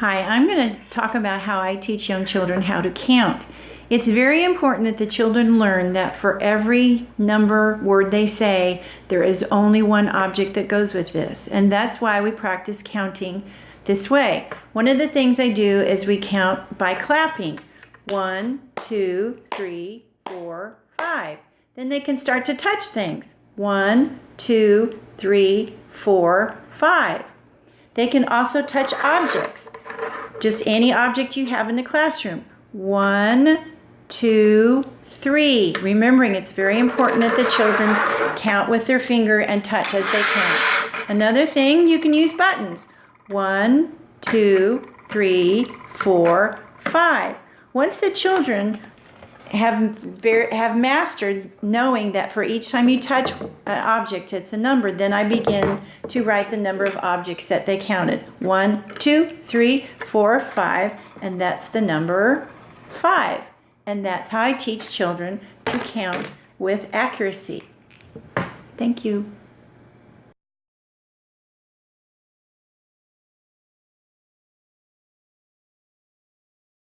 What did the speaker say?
Hi, I'm going to talk about how I teach young children how to count. It's very important that the children learn that for every number word they say, there is only one object that goes with this. And that's why we practice counting this way. One of the things I do is we count by clapping. One, two, three, four, five. Then they can start to touch things. One, two, three, four, five. They can also touch objects just any object you have in the classroom. One, two, three. Remembering it's very important that the children count with their finger and touch as they count. Another thing, you can use buttons. One, two, three, four, five. Once the children have have mastered knowing that for each time you touch an object it's a number then i begin to write the number of objects that they counted. One two three four five and that's the number five. And that's how i teach children to count with accuracy. Thank you